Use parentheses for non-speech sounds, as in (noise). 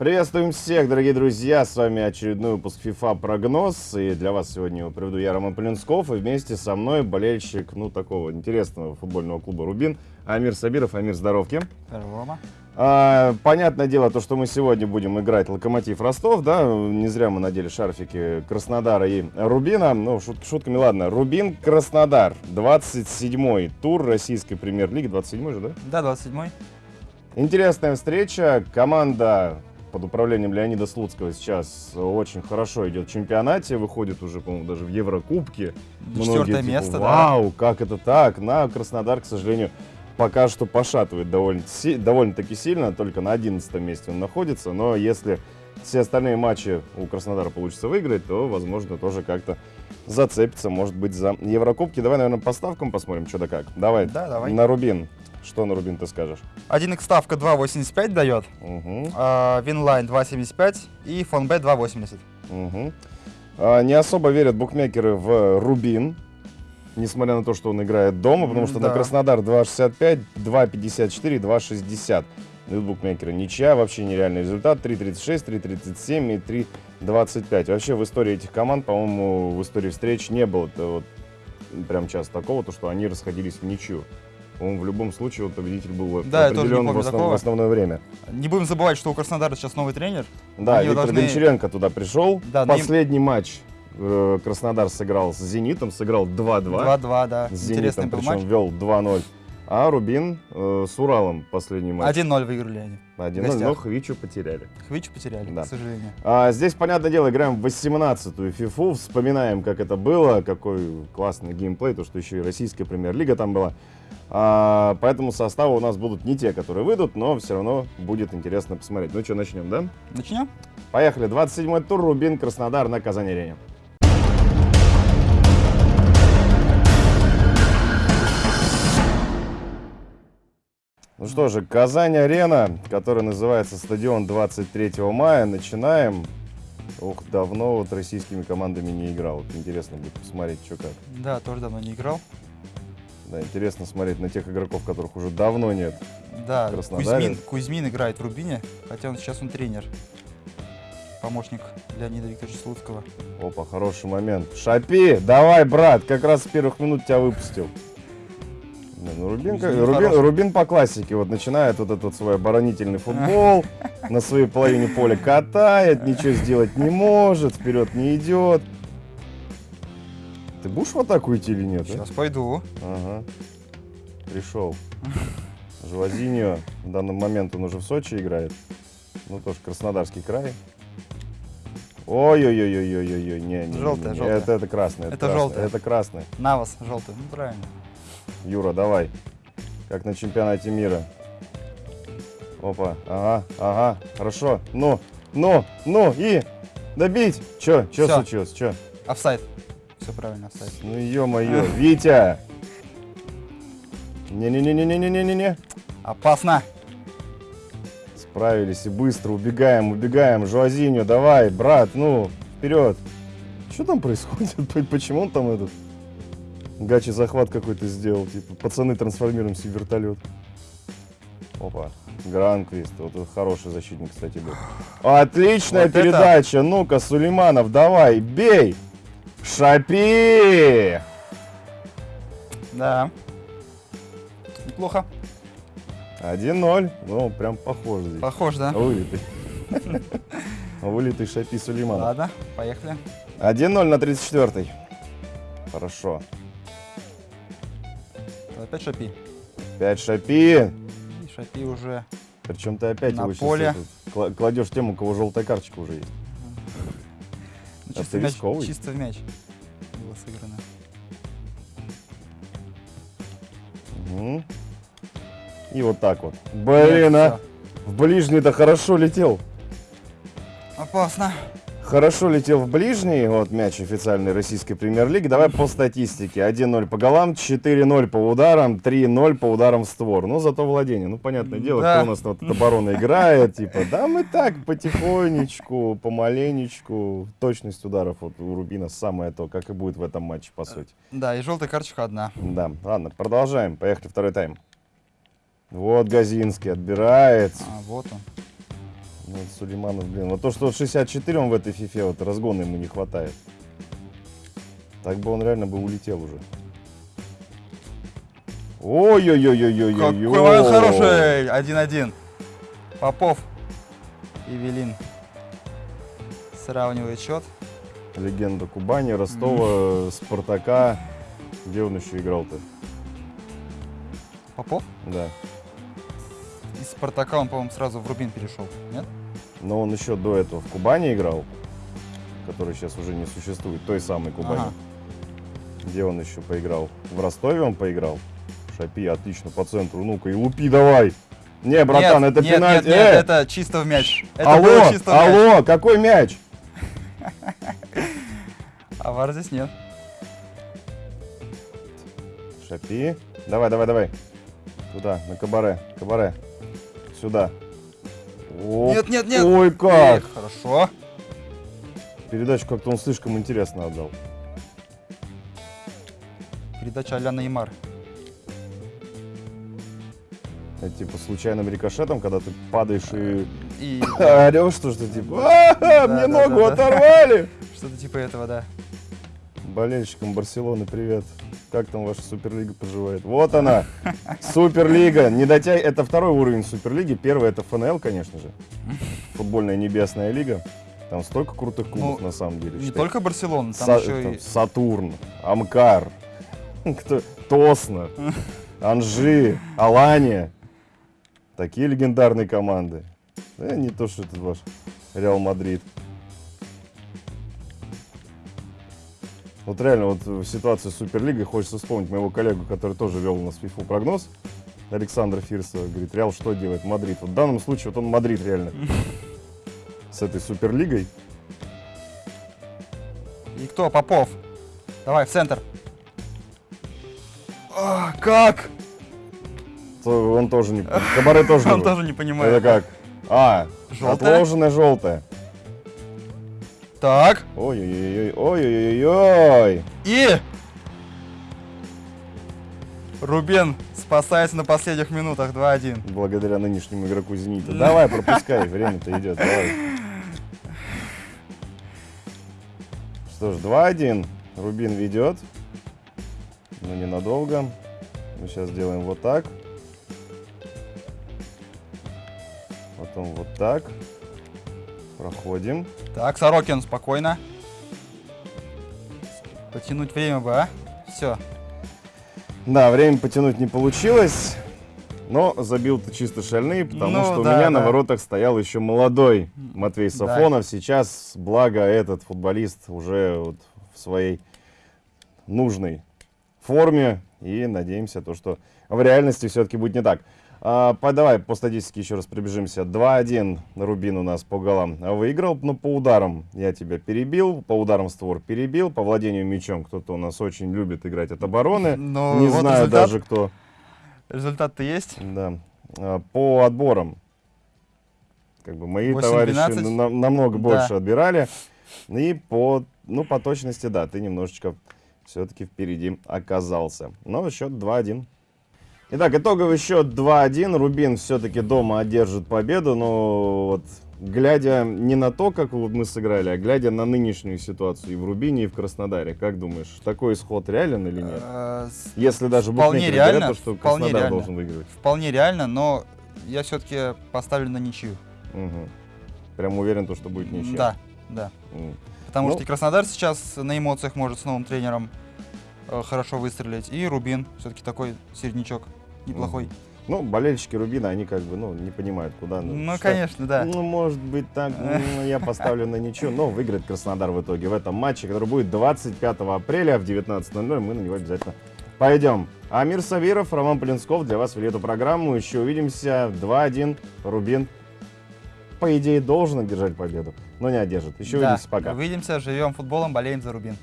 Приветствуем всех, дорогие друзья! С вами очередной выпуск FIFA прогноз. И для вас сегодня его приведу я, Роман Полинсков. И вместе со мной болельщик, ну, такого интересного футбольного клуба «Рубин» Амир Сабиров. Амир, здоровки. Рома. А, понятное дело, то, что мы сегодня будем играть Локомотив Ростов, да, не зря мы надели шарфики Краснодара и Рубина. Ну, шут, шутками, ладно. Рубин, Краснодар, 27-й тур российской премьер-лиги, 27-й же, да? Да, 27-й. Интересная встреча. Команда под управлением Леонида Слуцкого сейчас очень хорошо идет в чемпионате, выходит уже, по-моему, даже в Еврокубке. Четвертое типа, место, Вау, да. как это так? На Краснодар, к сожалению, пока что пошатывает довольно, довольно-таки сильно, только на 11 месте он находится, но если все остальные матчи у Краснодара получится выиграть, то, возможно, тоже как-то зацепится, может быть, за Еврокубки. Давай, наверное, по ставкам посмотрим, что да как. Давай, да, давай. на Рубин. Что на Рубин ты скажешь? 1x ставка 2.85 дает, угу. а, Винлайн 2.75 и Фонбет 2.80. Угу. А, не особо верят букмекеры в Рубин, несмотря на то, что он играет дома, потому что да. на Краснодар 2.65, 2.54, 2.60. Идут букмекеры. Ничья, вообще нереальный результат. 3.36, 3.37 и 3.25. Вообще в истории этих команд, по-моему, в истории встреч не было вот, прям часто такого, то, что они расходились в ничью. По-моему, в любом случае вот победитель был да, определен в, основ, в основное время. Не будем забывать, что у Краснодара сейчас новый тренер. Да, Виктор должны... Гончаренко туда пришел. Да, Последний им... матч э, Краснодар сыграл с «Зенитом», сыграл 2-2. 2-2, да. С «Зенитом», причем матч. вел 2-0. А Рубин э, с Уралом последний матч. 1-0 выиграли они. 1-0, но Хвичу потеряли. Хвичу потеряли, да. к сожалению. А, здесь, понятное дело, играем в 18-ю фифу, вспоминаем, как это было, какой классный геймплей, то, что еще и российская премьер-лига там была. А, поэтому составы у нас будут не те, которые выйдут, но все равно будет интересно посмотреть. Ну что, начнем, да? Начнем. Поехали. 27-й тур. Рубин, Краснодар на Казани-арене. Ну что же, Казань-арена, которая называется стадион 23 мая. Начинаем. Ох, давно вот российскими командами не играл. Вот интересно будет посмотреть, что как. Да, тоже давно не играл. Да, интересно смотреть на тех игроков, которых уже давно нет. Да, Кузьмин, Кузьмин играет в Рубине, хотя он сейчас он тренер. Помощник Леонида Викторовича Слуцкого. Опа, хороший момент. Шапи, давай, брат, как раз с первых минут тебя выпустил. Не, ну Рубин, Рубин, Рубин по классике вот начинает вот этот свой оборонительный футбол, (laughs) на своей половине поля катает, ничего сделать не может, вперед не идет. Ты будешь в атаку идти или нет? Сейчас а? пойду. Ага. Пришел. Жуазиньо. В данный момент он уже в Сочи играет. Ну, тоже Краснодарский край. Ой-ой-ой-ой-ой-ой, не, не, желтая, не, желтая. Это, это красное. Это, это желтое. Это красное. Навас желтый, ну правильно. Юра, давай. Как на чемпионате мира. Опа, ага, ага, хорошо. Ну, ну, ну, и добить. Че, че случилось, че? Офсайд все правильно оставить. Ну ё-моё, Витя! Не-не-не-не-не-не-не-не. Опасно. Справились и быстро убегаем, убегаем. Жуазиньо, давай, брат, ну, вперед. Что там происходит? (laughs) Почему он там этот гачи захват какой-то сделал? Типа, пацаны, трансформируемся в вертолет. Опа. Гранквист. Вот это хороший защитник, кстати, был. (sighs) Отличная вот передача. Ну-ка, Сулейманов, давай, бей! Шапи! Да. Неплохо. 1-0. Ну, прям похож здесь. Похож, да? Вылитый. (laughs) Вылитый Шапи Сулейманов. Ладно, поехали. 1-0 на 34-й. Хорошо. Опять Шапи. Опять Шапи. И Шапи уже Причем ты опять на его поле. кладешь тему, у кого желтая карточка уже есть. Чисто, мяч, чисто в мяч было сыграно. Угу. И вот так вот. Блин, Нет, а! В ближний-то хорошо летел. Опасно. Хорошо летел в ближний, вот мяч официальной российской премьер-лиги. Давай по статистике. 1-0 по голам, 4-0 по ударам, 3-0 по ударам в створ. Ну, зато владение. Ну, понятное дело, да. кто у нас вот оборона играет. Типа, да мы так, потихонечку, помаленечку. Точность ударов вот у Рубина самое то, как и будет в этом матче, по сути. Да, и желтая карточка одна. Да, ладно, продолжаем. Поехали, второй тайм. Вот Газинский отбирает. А, вот он. Ну, вот Сулейманов, блин. Вот то, что вот 64 он в этой фифе, вот разгона ему не хватает. Так бы он реально бы улетел уже. Ой-ой-ой-ой-ой-ой. Какой момент хороший! 1-1. Попов и Велин сравнивает счет. Легенда Кубани, Ростова, Спартака. Где он еще играл-то? Попов? Да. Из Спартака он, по-моему, сразу в Рубин перешел, нет? Но он еще до этого в Кубани играл, который сейчас уже не существует, той самой Кубани. Ага. Где он еще поиграл? В Ростове он поиграл. Шапи, отлично, по центру. Ну-ка, и лупи давай. Не, братан, Нет, это нет, пенальти. Нет, нет, Э, это чисто в мяч. Это алло, чисто в мяч. алло, какой мяч? А вар здесь нет. Шапи. Давай, давай, давай. Туда, на кабаре. Кабаре. Сюда. Оп. Нет, нет, нет. Ой, как. Эх, хорошо. Передачу как-то он слишком интересно отдал. Передача а-ля Неймар. Это типа случайным рикошетом, когда ты падаешь и И (laughs) орешь, что что типа «А, Да, мне да, ногу да. оторвали. что-то типа этого, да. Болельщикам Барселоны привет. Как там ваша Суперлига поживает? Вот она, Суперлига. Не дотяй, это второй уровень Суперлиги. Первый это ФНЛ, конечно же. Футбольная небесная лига. Там столько крутых клубов Ну, на самом деле. Не Считай, только Барселона, там Са- еще там и... Сатурн, Амкар, кто, Тосно, Анжи, Алания. Такие легендарные команды. Да, не то, что это ваш Реал Мадрид. Вот реально, вот в ситуации с Суперлигой хочется вспомнить моего коллегу, который тоже вел у нас фифу прогноз, Александра Фирсова. Говорит, Реал что делает? Мадрид. Вот в данном случае вот он Мадрид реально. (laughs) С этой Суперлигой. И кто? Попов. Давай, в центр. А, как? То он тоже не... Кабаре тоже (laughs) Он тоже не понимает. Это как? А, Желтая? отложенная желтая. Так. Ой-ой-ой, ой-ой-ой. И... Рубен спасается на последних минутах 2-1. Благодаря нынешнему игроку Зенита. Давай, пропускай, (laughs) время-то идет, давай. Что ж, 2-1. Рубин ведет. Но ненадолго. Мы сейчас делаем вот так. Потом вот так. Проходим. Так, Сорокин, спокойно. Потянуть время бы, а? Все. Да, время потянуть не получилось. Но забил-то чисто шальные, потому Ну, что у да, меня на да. воротах стоял еще молодой Матвей Да. Сафонов. Сейчас, благо, этот футболист уже вот в своей нужной форме. И надеемся, то, что в реальности все-таки будет не так. А, давай по статистике еще раз пробежимся. 2-1 Рубин у нас по голам выиграл, но по ударам я тебя перебил, по ударам створ перебил, по владению мячом кто-то у нас очень любит играть от обороны. Ну, Не вот знаю результат. даже кто. Результат-то есть. Да. А, По отборам. Как бы мои 8-12. товарищи на- намного Да. больше отбирали. И по, ну, по точности, да, ты немножечко все-таки впереди оказался. Но счет 2-1. Итак, итоговый счет 2-1. Рубин все-таки дома одержит победу, но вот глядя не на то, как вот мы сыграли, а глядя на нынешнюю ситуацию и в Рубине, и в Краснодаре, как думаешь, такой исход реален или нет? С- Если даже Вполне реально, говорят, то, что вполне Краснодар реально. должен выигрывать. Вполне реально, но я все-таки поставлю на ничью. Мгм. Прям уверен, то, что будет ничья. Да, да. М. Потому Ну. что и Краснодар сейчас на эмоциях может с новым тренером э, хорошо выстрелить. И Рубин все-таки такой середнячок неплохой. Ну, болельщики Рубина, они как бы, ну, не понимают, куда. Ну, что- конечно, да. Ну, может быть так, ну, (laughs) я поставлю на ничего, но выиграет Краснодар в итоге в этом матче, который будет 25 апреля в 19.00, мы на него обязательно пойдем. Амир Савиров, Роман Полинсков для вас вели эту программу, еще увидимся, 2-1, Рубин, по идее, должен одержать победу, но не одержит. Еще Да. увидимся, пока. Увидимся, живем футболом, болеем за Рубин.